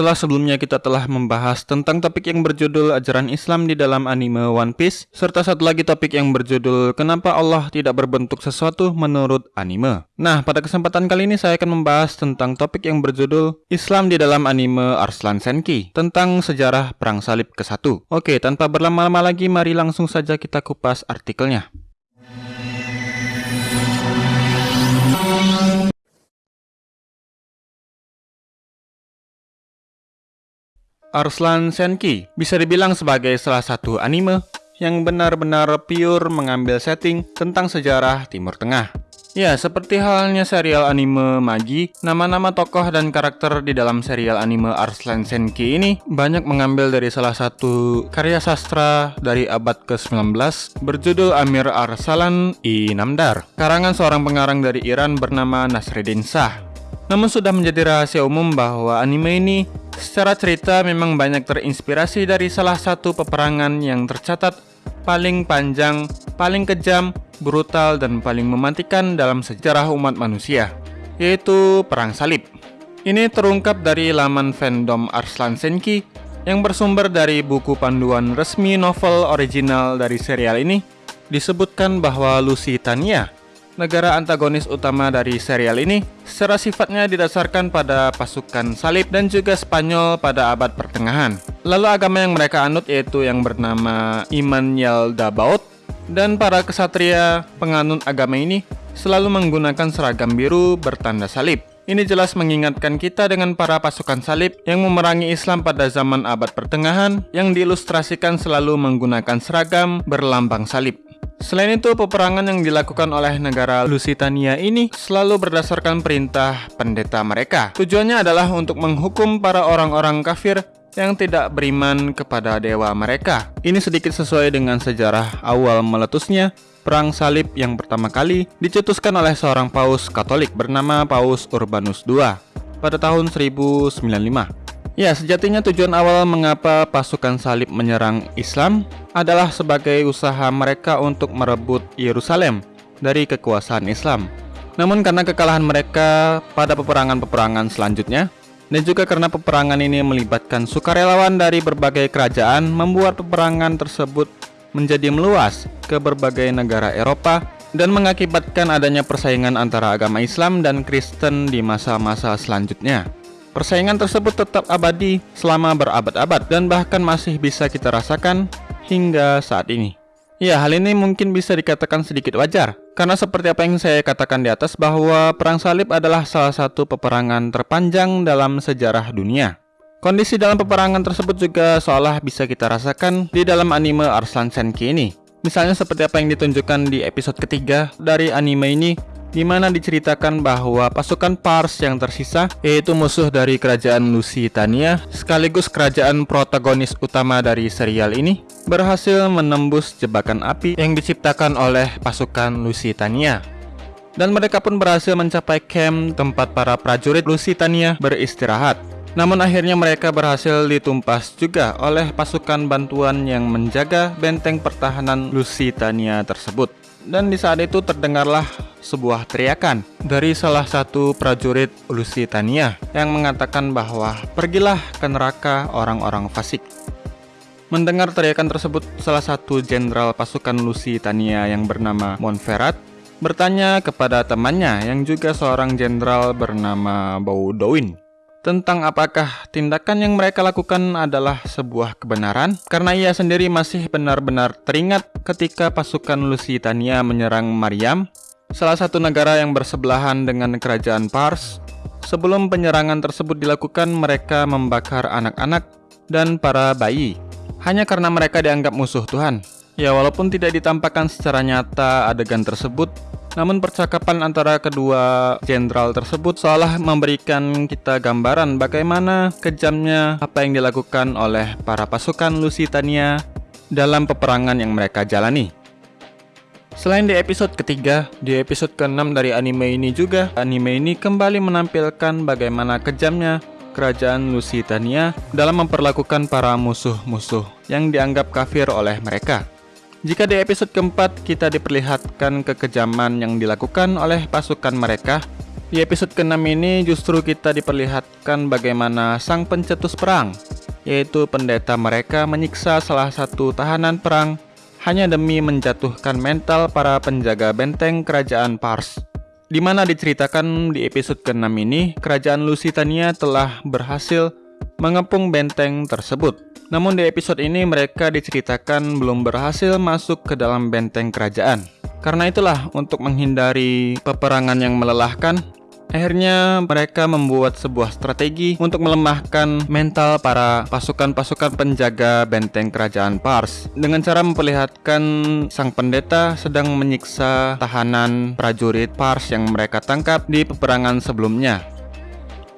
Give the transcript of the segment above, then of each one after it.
Setelah sebelumnya kita telah membahas tentang topik yang berjudul ajaran Islam di dalam anime One Piece, serta satu lagi topik yang berjudul kenapa Allah tidak berbentuk sesuatu menurut anime. Nah, pada kesempatan kali ini saya akan membahas tentang topik yang berjudul Islam di dalam anime Arslan Senki, tentang sejarah Perang Salib ke-1. Oke, tanpa berlama-lama lagi, mari langsung saja kita kupas artikelnya. Arslan Senki bisa dibilang sebagai salah satu anime yang benar-benar pure mengambil setting tentang sejarah Timur Tengah. Ya, seperti halnya serial anime Magi, nama-nama tokoh dan karakter di dalam serial anime Arslan Senki ini banyak mengambil dari salah satu karya sastra dari abad ke-19 berjudul Amir Arsalan I Namdar, karangan seorang pengarang dari Iran bernama Nasreddin Shah. Namun sudah menjadi rahasia umum bahwa anime ini Secara cerita memang banyak terinspirasi dari salah satu peperangan yang tercatat paling panjang, paling kejam, brutal, dan paling mematikan dalam sejarah umat manusia, yaitu Perang Salib. Ini terungkap dari laman fandom Arslan Senki yang bersumber dari buku panduan resmi novel original dari serial ini, disebutkan bahwa Lusitania negara antagonis utama dari serial ini secara sifatnya didasarkan pada pasukan salib dan juga Spanyol pada abad pertengahan. Lalu agama yang mereka anut yaitu yang bernama Iman Yaldabaoth dan para kesatria penganut agama ini selalu menggunakan seragam biru bertanda salib. Ini jelas mengingatkan kita dengan para pasukan salib yang memerangi Islam pada zaman abad pertengahan yang diilustrasikan selalu menggunakan seragam berlambang salib. Selain itu, peperangan yang dilakukan oleh negara Lusitania ini selalu berdasarkan perintah pendeta mereka. Tujuannya adalah untuk menghukum para orang-orang kafir yang tidak beriman kepada dewa mereka. Ini sedikit sesuai dengan sejarah awal meletusnya Perang Salib yang pertama kali dicetuskan oleh seorang paus Katolik bernama Paus Urbanus II pada tahun 1095. Ya, sejatinya tujuan awal mengapa pasukan salib menyerang Islam adalah sebagai usaha mereka untuk merebut Yerusalem dari kekuasaan Islam. Namun karena kekalahan mereka pada peperangan-peperangan selanjutnya, dan juga karena peperangan ini melibatkan sukarelawan dari berbagai kerajaan, membuat peperangan tersebut menjadi meluas ke berbagai negara Eropa dan mengakibatkan adanya persaingan antara agama Islam dan Kristen di masa-masa selanjutnya. Persaingan tersebut tetap abadi selama berabad-abad dan bahkan masih bisa kita rasakan hingga saat ini. Ya, hal ini mungkin bisa dikatakan sedikit wajar, karena seperti apa yang saya katakan di atas bahwa Perang Salib adalah salah satu peperangan terpanjang dalam sejarah dunia. Kondisi dalam peperangan tersebut juga seolah bisa kita rasakan di dalam anime Arslan Senki ini. Misalnya seperti apa yang ditunjukkan di episode ketiga dari anime ini di mana diceritakan bahwa pasukan Pars yang tersisa, yaitu musuh dari kerajaan Lusitania, sekaligus kerajaan protagonis utama dari serial ini, berhasil menembus jebakan api yang diciptakan oleh pasukan Lusitania. Dan mereka pun berhasil mencapai camp tempat para prajurit Lusitania beristirahat. Namun akhirnya mereka berhasil ditumpas juga oleh pasukan bantuan yang menjaga benteng pertahanan Lusitania tersebut. Dan di saat itu terdengarlah sebuah teriakan dari salah satu prajurit Lusitania yang mengatakan bahwa pergilah ke neraka orang-orang fasik. Mendengar teriakan tersebut, salah satu jenderal pasukan Lusitania yang bernama Montferrat bertanya kepada temannya yang juga seorang jenderal bernama Baudouin tentang apakah tindakan yang mereka lakukan adalah sebuah kebenaran karena ia sendiri masih benar-benar teringat ketika pasukan Lusitania menyerang Mariam salah satu negara yang bersebelahan dengan kerajaan Pars. Sebelum penyerangan tersebut dilakukan, mereka membakar anak-anak dan para bayi, hanya karena mereka dianggap musuh Tuhan. Ya, walaupun tidak ditampakkan secara nyata adegan tersebut, namun percakapan antara kedua jenderal tersebut seolah memberikan kita gambaran bagaimana kejamnya apa yang dilakukan oleh para pasukan Lusitania dalam peperangan yang mereka jalani. Selain di episode ketiga, di episode ke-6 dari anime ini juga, anime ini kembali menampilkan bagaimana kejamnya kerajaan Lusitania dalam memperlakukan para musuh-musuh yang dianggap kafir oleh mereka. Jika di episode keempat kita diperlihatkan kekejaman yang dilakukan oleh pasukan mereka, Di episode ke-6 ini justru kita diperlihatkan bagaimana sang pencetus perang, yaitu pendeta mereka menyiksa salah satu tahanan perang hanya demi menjatuhkan mental para penjaga benteng kerajaan Pars. Di mana diceritakan di episode ke-6 ini, kerajaan Lusitania telah berhasil mengepung benteng tersebut. Namun di episode ini mereka diceritakan belum berhasil masuk ke dalam benteng kerajaan. Karena itulah untuk menghindari peperangan yang melelahkan, Akhirnya mereka membuat sebuah strategi untuk melemahkan mental para pasukan-pasukan penjaga benteng kerajaan Pars dengan cara memperlihatkan sang pendeta sedang menyiksa tahanan prajurit Pars yang mereka tangkap di peperangan sebelumnya.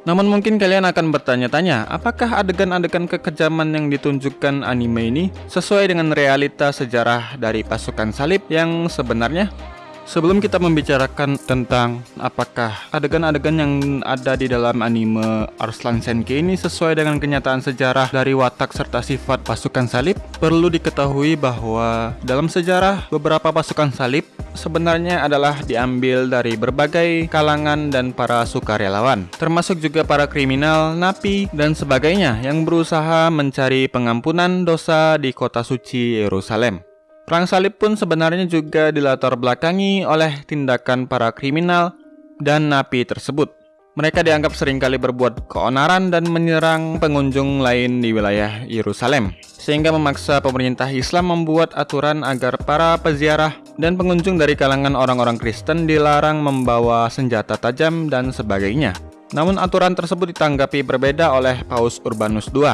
Namun mungkin kalian akan bertanya-tanya, apakah adegan-adegan kekejaman yang ditunjukkan anime ini sesuai dengan realita sejarah dari pasukan salib yang sebenarnya? Sebelum kita membicarakan tentang apakah adegan-adegan yang ada di dalam anime Arslan Senki ini sesuai dengan kenyataan sejarah dari watak serta sifat pasukan salib, perlu diketahui bahwa dalam sejarah beberapa pasukan salib sebenarnya adalah diambil dari berbagai kalangan dan para sukarelawan, termasuk juga para kriminal, napi, dan sebagainya yang berusaha mencari pengampunan dosa di kota suci Yerusalem. Perang salib pun sebenarnya juga dilatar belakangi oleh tindakan para kriminal dan napi tersebut. Mereka dianggap sering kali berbuat keonaran dan menyerang pengunjung lain di wilayah Yerusalem, sehingga memaksa pemerintah Islam membuat aturan agar para peziarah dan pengunjung dari kalangan orang-orang Kristen dilarang membawa senjata tajam dan sebagainya. Namun aturan tersebut ditanggapi berbeda oleh Paus Urbanus II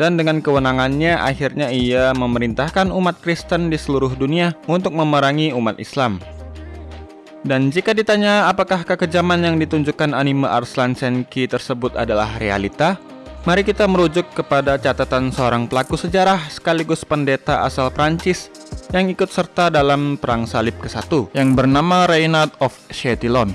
dan dengan kewenangannya akhirnya ia memerintahkan umat Kristen di seluruh dunia untuk memerangi umat Islam. Dan jika ditanya apakah kekejaman yang ditunjukkan anime Arslan Senki tersebut adalah realita, mari kita merujuk kepada catatan seorang pelaku sejarah sekaligus pendeta asal Prancis yang ikut serta dalam Perang Salib ke-1 yang bernama Reynard of Chatillon.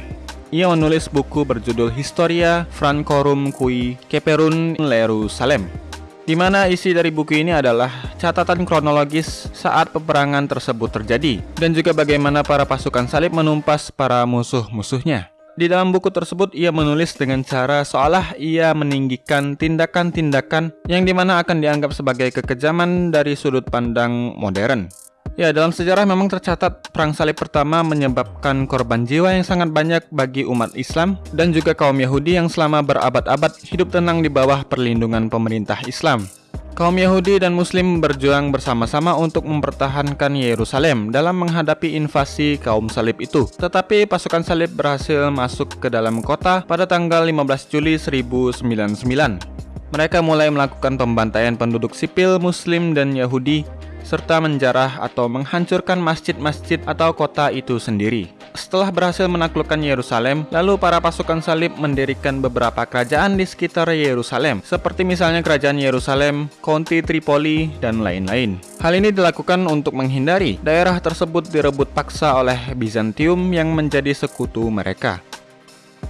Ia menulis buku berjudul Historia Francorum Cui Keperun Lerusalem di mana isi dari buku ini adalah catatan kronologis saat peperangan tersebut terjadi, dan juga bagaimana para pasukan salib menumpas para musuh-musuhnya. Di dalam buku tersebut, ia menulis dengan cara seolah ia meninggikan tindakan-tindakan yang di mana akan dianggap sebagai kekejaman dari sudut pandang modern. Ya, dalam sejarah memang tercatat perang salib pertama menyebabkan korban jiwa yang sangat banyak bagi umat Islam dan juga kaum Yahudi yang selama berabad-abad hidup tenang di bawah perlindungan pemerintah Islam. Kaum Yahudi dan Muslim berjuang bersama-sama untuk mempertahankan Yerusalem dalam menghadapi invasi kaum salib itu. Tetapi pasukan salib berhasil masuk ke dalam kota pada tanggal 15 Juli 1099. Mereka mulai melakukan pembantaian penduduk sipil Muslim dan Yahudi serta menjarah atau menghancurkan masjid-masjid atau kota itu sendiri. Setelah berhasil menaklukkan Yerusalem, lalu para pasukan salib mendirikan beberapa kerajaan di sekitar Yerusalem, seperti misalnya kerajaan Yerusalem, County Tripoli, dan lain-lain. Hal ini dilakukan untuk menghindari daerah tersebut direbut paksa oleh Bizantium yang menjadi sekutu mereka.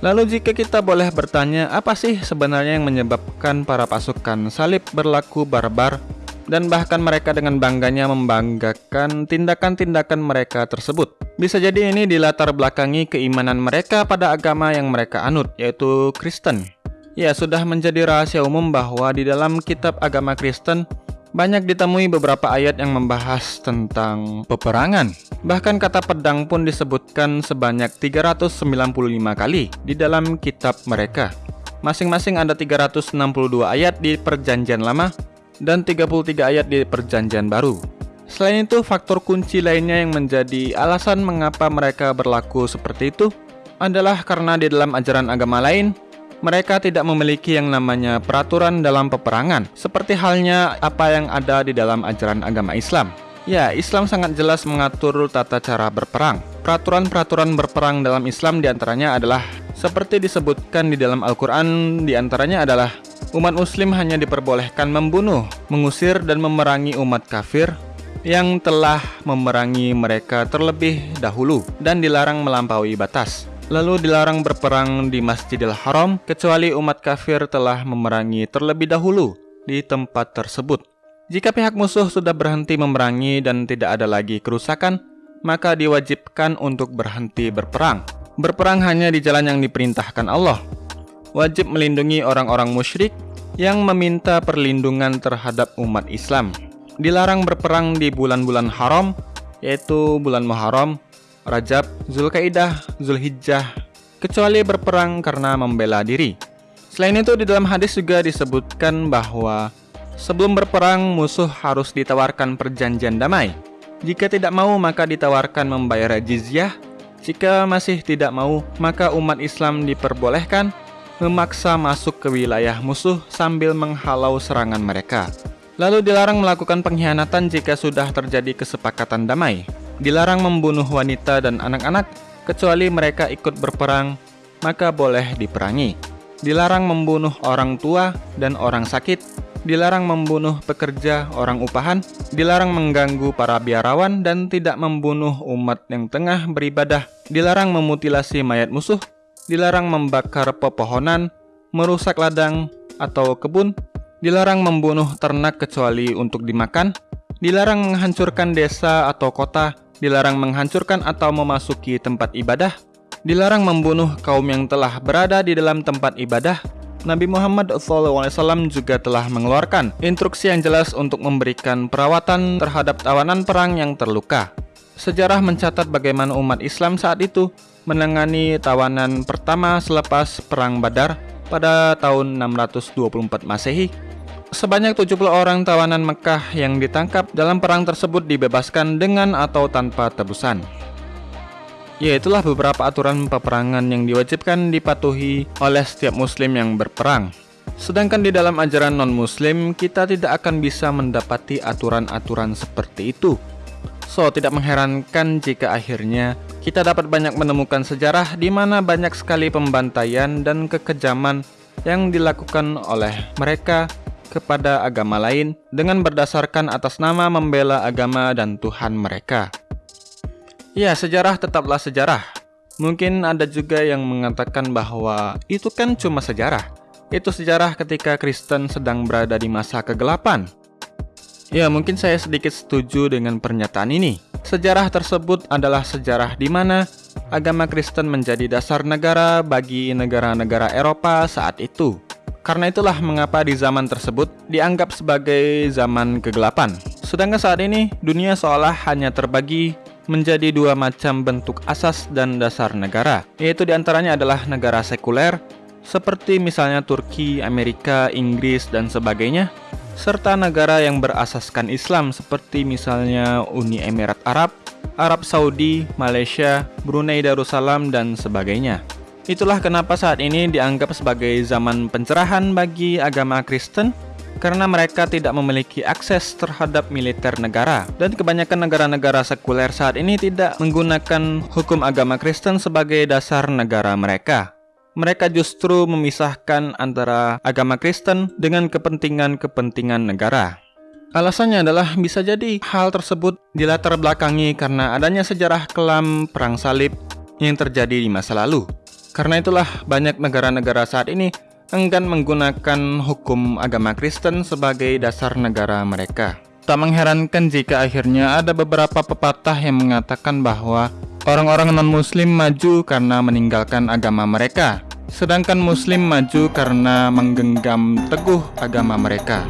Lalu jika kita boleh bertanya, apa sih sebenarnya yang menyebabkan para pasukan salib berlaku barbar dan bahkan mereka dengan bangganya membanggakan tindakan-tindakan mereka tersebut. Bisa jadi ini dilatar belakangi keimanan mereka pada agama yang mereka anut, yaitu Kristen. Ya, sudah menjadi rahasia umum bahwa di dalam kitab agama Kristen banyak ditemui beberapa ayat yang membahas tentang peperangan. Bahkan kata pedang pun disebutkan sebanyak 395 kali di dalam kitab mereka. Masing-masing ada 362 ayat di perjanjian lama dan 33 ayat di perjanjian baru. Selain itu, faktor kunci lainnya yang menjadi alasan mengapa mereka berlaku seperti itu adalah karena di dalam ajaran agama lain, mereka tidak memiliki yang namanya peraturan dalam peperangan, seperti halnya apa yang ada di dalam ajaran agama Islam. Ya, Islam sangat jelas mengatur tata cara berperang. Peraturan-peraturan berperang dalam Islam di antaranya adalah seperti disebutkan di dalam Al-Quran di antaranya adalah umat muslim hanya diperbolehkan membunuh, mengusir dan memerangi umat kafir yang telah memerangi mereka terlebih dahulu dan dilarang melampaui batas. Lalu dilarang berperang di Masjidil Haram kecuali umat kafir telah memerangi terlebih dahulu di tempat tersebut. Jika pihak musuh sudah berhenti memerangi dan tidak ada lagi kerusakan, maka diwajibkan untuk berhenti berperang. berperang hanya di jalan yang diperintahkan Allah. Wajib melindungi orang-orang musyrik yang meminta perlindungan terhadap umat Islam. Dilarang berperang di bulan-bulan haram, yaitu bulan Muharram, Rajab, Zulkaidah, Zulhijjah, kecuali berperang karena membela diri. Selain itu, di dalam hadis juga disebutkan bahwa sebelum berperang, musuh harus ditawarkan perjanjian damai. Jika tidak mau, maka ditawarkan membayar jizyah. Jika masih tidak mau, maka umat Islam diperbolehkan memaksa masuk ke wilayah musuh sambil menghalau serangan mereka. Lalu dilarang melakukan pengkhianatan jika sudah terjadi kesepakatan damai. Dilarang membunuh wanita dan anak-anak, kecuali mereka ikut berperang, maka boleh diperangi. Dilarang membunuh orang tua dan orang sakit, dilarang membunuh pekerja orang upahan, dilarang mengganggu para biarawan dan tidak membunuh umat yang tengah beribadah, dilarang memutilasi mayat musuh, dilarang membakar pepohonan, merusak ladang atau kebun, dilarang membunuh ternak kecuali untuk dimakan, dilarang menghancurkan desa atau kota, dilarang menghancurkan atau memasuki tempat ibadah, dilarang membunuh kaum yang telah berada di dalam tempat ibadah. Nabi Muhammad SAW juga telah mengeluarkan instruksi yang jelas untuk memberikan perawatan terhadap tawanan perang yang terluka. Sejarah mencatat bagaimana umat Islam saat itu menangani tawanan pertama selepas Perang Badar pada tahun 624 Masehi. Sebanyak 70 orang tawanan Mekah yang ditangkap dalam perang tersebut dibebaskan dengan atau tanpa tebusan. Ya itulah beberapa aturan peperangan yang diwajibkan dipatuhi oleh setiap muslim yang berperang. Sedangkan di dalam ajaran non-muslim, kita tidak akan bisa mendapati aturan-aturan seperti itu. So, tidak mengherankan jika akhirnya kita dapat banyak menemukan sejarah di mana banyak sekali pembantaian dan kekejaman yang dilakukan oleh mereka kepada agama lain dengan berdasarkan atas nama membela agama dan Tuhan mereka. Ya, sejarah tetaplah sejarah. Mungkin ada juga yang mengatakan bahwa itu kan cuma sejarah. Itu sejarah ketika Kristen sedang berada di masa kegelapan. Ya, mungkin saya sedikit setuju dengan pernyataan ini. Sejarah tersebut adalah sejarah di mana agama Kristen menjadi dasar negara bagi negara-negara Eropa saat itu. Karena itulah mengapa di zaman tersebut dianggap sebagai zaman kegelapan. Sedangkan saat ini dunia seolah hanya terbagi menjadi dua macam bentuk asas dan dasar negara, yaitu di antaranya adalah negara sekuler, seperti misalnya Turki, Amerika, Inggris, dan sebagainya, serta negara yang berasaskan Islam seperti misalnya Uni Emirat Arab, Arab Saudi, Malaysia, Brunei Darussalam, dan sebagainya. Itulah kenapa saat ini dianggap sebagai zaman pencerahan bagi agama Kristen karena mereka tidak memiliki akses terhadap militer negara dan kebanyakan negara-negara sekuler saat ini tidak menggunakan hukum agama Kristen sebagai dasar negara mereka mereka justru memisahkan antara agama Kristen dengan kepentingan-kepentingan negara. Alasannya adalah bisa jadi hal tersebut dilatar belakangi karena adanya sejarah kelam perang salib yang terjadi di masa lalu. Karena itulah banyak negara-negara saat ini enggan menggunakan hukum agama Kristen sebagai dasar negara mereka. Tak mengherankan jika akhirnya ada beberapa pepatah yang mengatakan bahwa Orang-orang non-muslim maju karena meninggalkan agama mereka, sedangkan muslim maju karena menggenggam teguh agama mereka.